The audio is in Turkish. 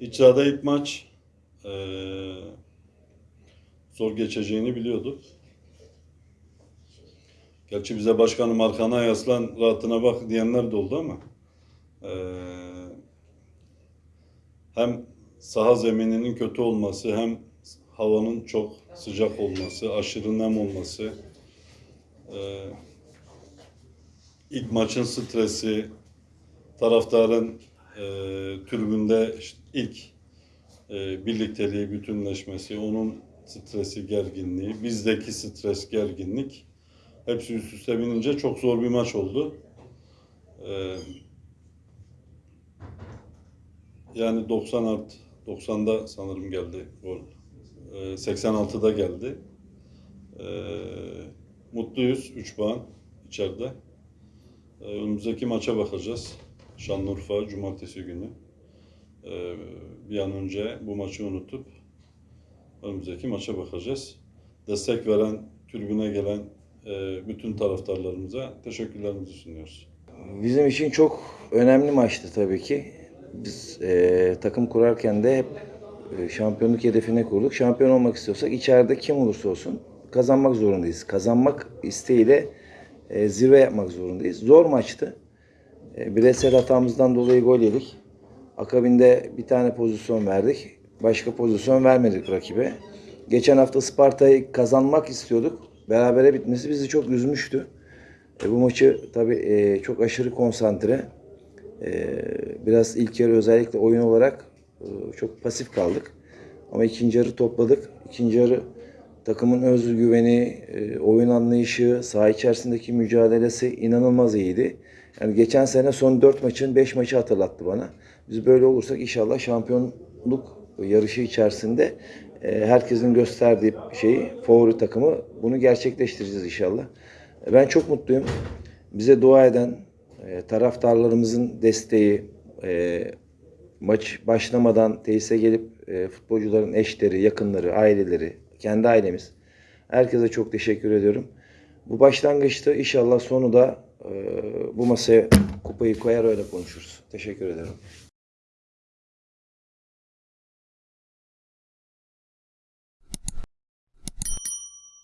İçeride ilk maç eee, zor geçeceğini biliyorduk. Gerçi bize başkanım arkana yaslan rahatına bak diyenler de oldu ama eee, hem saha zemininin kötü olması hem havanın çok sıcak olması, aşırı nem olması, eee, ilk maçın stresi, taraftarın eee tribünde işte ilk eee, birlikteliği, bütünleşmesi, onun stresi, gerginliği, bizdeki stres, gerginlik hepsi üst üste binince çok zor bir maç oldu. Eee, yani 90 art, 90'da sanırım geldi gol. Eee, 86'da geldi. Eee, mutluyuz 3 puan içeride. Eee, önümüzdeki maça bakacağız. Şanlıurfa Cumartesi günü. Eee, bir an önce bu maçı unutup önümüzdeki maça bakacağız. Destek veren, tribüne gelen eee, bütün taraftarlarımıza teşekkürlerimizi sunuyoruz. Bizim için çok önemli maçtı tabii ki. Biz e, takım kurarken de hep e, şampiyonluk hedefine kurduk. Şampiyon olmak istiyorsak içeride kim olursa olsun kazanmak zorundayız. Kazanmak isteğiyle e, zirve yapmak zorundayız. Zor maçtı. E, bireysel hatamızdan dolayı gol yedik. Akabinde bir tane pozisyon verdik. Başka pozisyon vermedik rakibe. Geçen hafta Sparta'yı kazanmak istiyorduk. Berabere bitmesi bizi çok üzmüştü. E, bu maçı tabii e, çok aşırı konsantre. E, biraz ilk yarı özellikle oyun olarak e, çok pasif kaldık. Ama ikinci yarı topladık. İkinci yarı takımın özgüveni, e, oyun anlayışı, saha içerisindeki mücadelesi inanılmaz iyiydi. Yani geçen sene son 4 maçın 5 maçı hatırlattı bana. Biz böyle olursak inşallah şampiyonluk yarışı içerisinde e, herkesin gösterdiği şeyi, favori takımı bunu gerçekleştireceğiz inşallah. Ben çok mutluyum. Bize dua eden e, taraftarlarımızın desteği, maç başlamadan tesise gelip futbolcuların eşleri, yakınları, aileleri, kendi ailemiz. Herkese çok teşekkür ediyorum. Bu başlangıçta inşallah sonu da e, bu masaya kupayı koyar öyle konuşuruz. Teşekkür ederim.